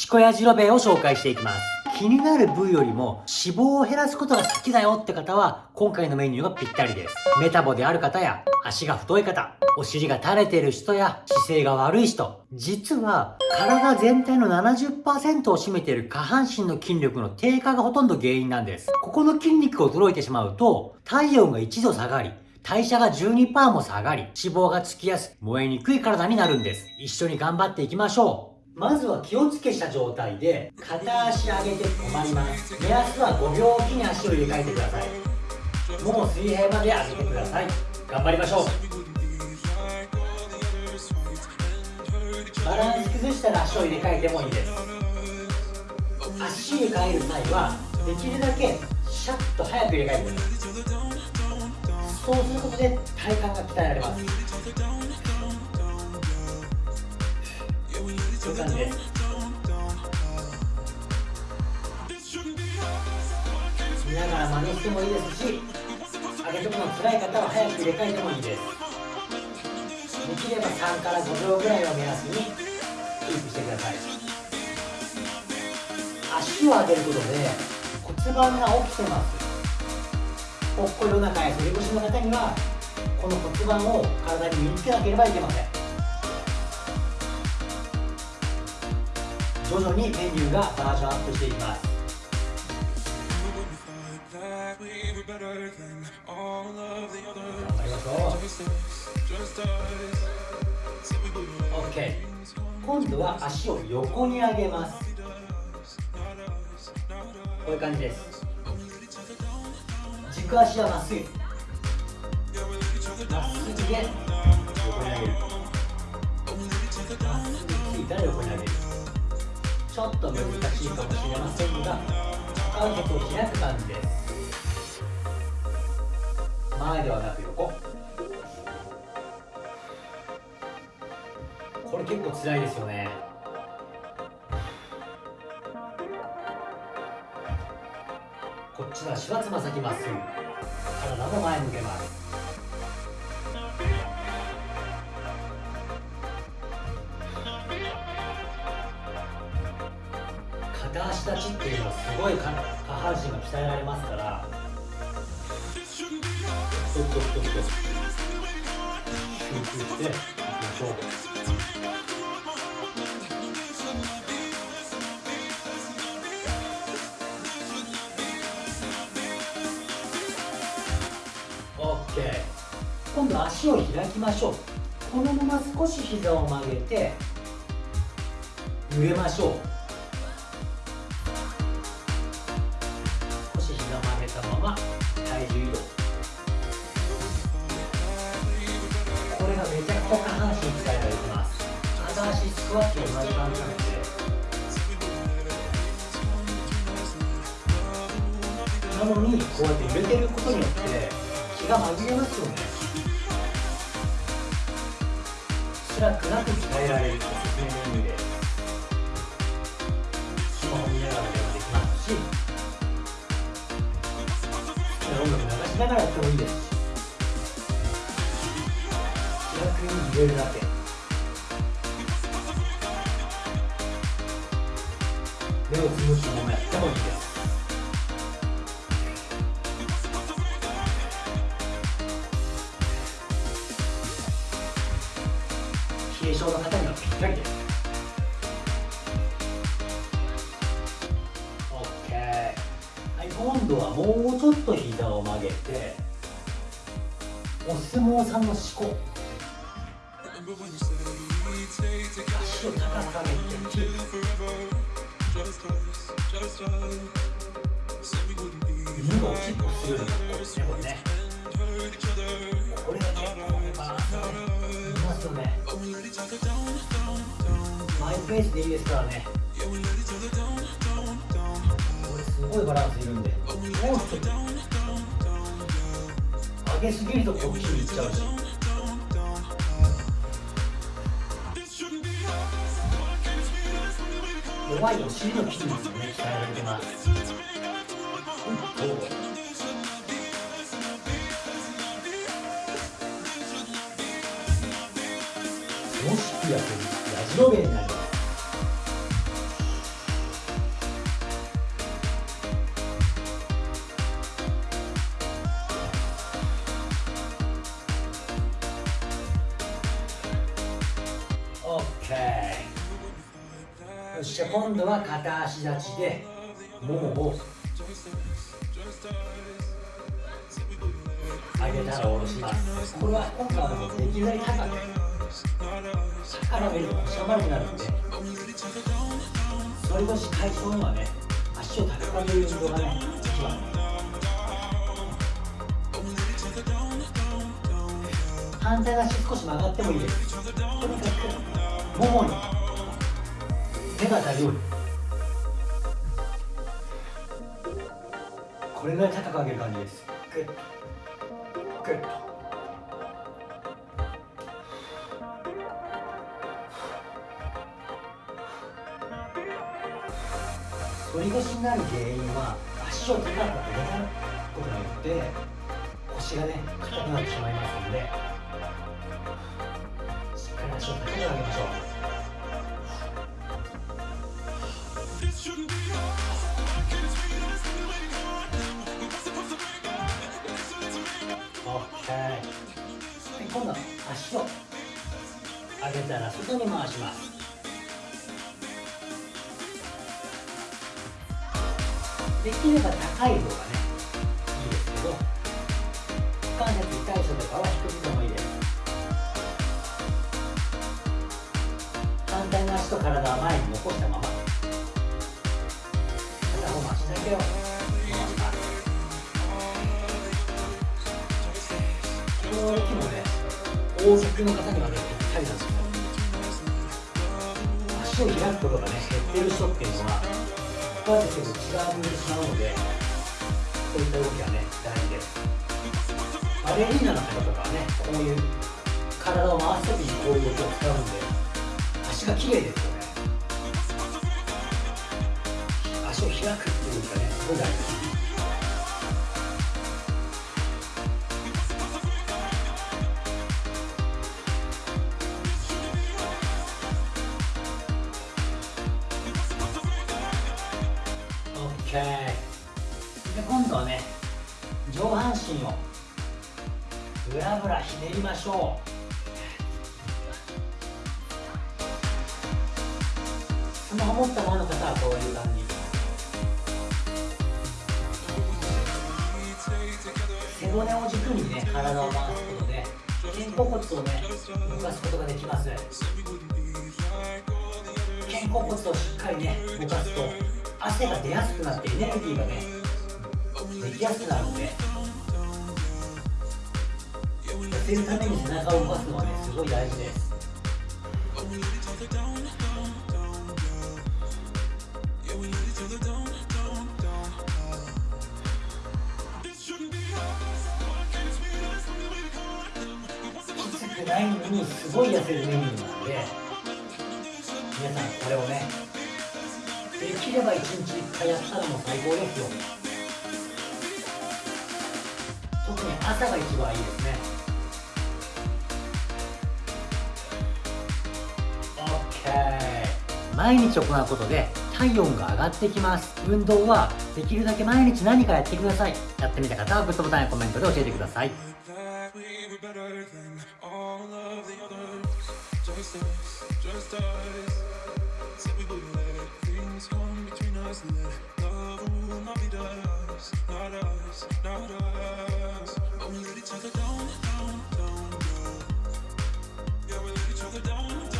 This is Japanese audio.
シコヤジロベイを紹介していきます。気になる部位よりも脂肪を減らすことが好きだよって方は今回のメニューがぴったりです。メタボである方や足が太い方、お尻が垂れてる人や姿勢が悪い人、実は体全体の70%を占めている下半身の筋力の低下がほとんど原因なんです。ここの筋肉が衰えてしまうと体温が1度下がり、代謝が12%も下がり、脂肪がつきやすく燃えにくい体になるんです。一緒に頑張っていきましょう。まずは気をつけした状態で片足上げて止まります。目安は5秒おきに足を入れ替えてください。もう水平まで上げてください。頑張りましょう。バランス崩したら足を入れ替えてもいいです。足入れ替える際はできるだけシャッと早く入れ替えてください。そうすることで体幹が鍛えられます。いう感じです見ながら真似してもいいですし上げとくの辛い方は早く入れ替えてもいいです。できれば3から5秒ぐらいを目安にキープしてください。足を上げることで骨盤が起きてます。ぽっこりお腹や反り腰の方にはこの骨盤を体に身につけなければいけません。徐々にメニューがバージョンアップしていきます。頑張りましょう。OK 今度は足を横に上げます。こういう感じです。軸足はまっすぐ。まっすぐで横に上げる。まっすぐついたら横に上げる。ちょっと難しいかもしれませんが関節を開く感じです。前ではなく横。これ結構辛いですよね。こっちは足はつま先まっすぐ体も前向けます。足立ちっていうのはすごい下半身が鍛えられますから。トクトクトクトク集中していきましょうオッケー。今度足を開きましょう。このまま少し膝を曲げて揺れましょう。めちゃくちゃ下半身使えばいきます片足スクワットと同じ感じなのでなのにこうやって揺れてることによって気が紛れますよね辛くなく鍛えられるおすすめの意味でスマホ見ながらでもできますし音楽流しながらやってもいいです目をつむったままやってもいいです冷え性の方にはぴったりです OK はい今度はもうちょっと膝を曲げてお相撲さんの四股足を高く上げて犬がおしっこするような格好ですね。これね。これが結構バランスがね。いますよね。マイペースでいいですからね。これすごいバランスいるんでもうちょっと上げすぎるとこっちに行っちゃうし弱いおの筋肉をね鍛えられてますもしくやっいるラジベになりますオッケーっしゃ今度は片足立ちでももを上げたら下ろします。これは今回はできるだけ高くから見ると腰が丸くなるんで反り腰解消にはね足を高く上げる運動がね一番。反対足少し曲がってもいいです。とにかくももに手が当たる。これぐらい高く上げる感じですグッグッ反り腰になる原因は足を高く上げたことによって腰がね硬くなってしまいますのでしっかり足を高く上げましょう今度は足を上げたら外に回します。できれば高い方がねいいですけど股関節痛い人とかは低くてもいいです反対の足と体は前に残したまま。だけを回しますこの動きもね大きの方にはねぴったりなんですよ足を開くことがね減ってる人っていうのはこうやって結構違うにしまうのでそういった動きはね大事ですバレリーナの方とかはねこういう体を回す時にこういう動きを使うんで足が綺麗ですよね足を開く。で今度はね上半身をブラブラひねりましょう。スマホ持ったままの方はこういう感じ。背骨を軸にね体を回すことで肩甲骨をね動かすことができます。肩甲骨をしっかりね動かすと汗が出やすくなってエネルギーがねできやすくなるんで痩せるために背中を動かすのはねすごい大事です。ないのにすごい痩せるメニューなんで皆さんこれをねできれば1日1回やったらもう最高ですよ。特に朝が一番いいですね。OK 毎日行うことで体温が上がってきます。運動はできるだけ毎日何かやってください。やってみた方はグッドボタンやコメントで教えてください。Just us, just us. Said we wouldn't let things come between us. Let love rule, not be us Not us, not us. But we let each other down, down, down, down. Yeah, we let each other down, down.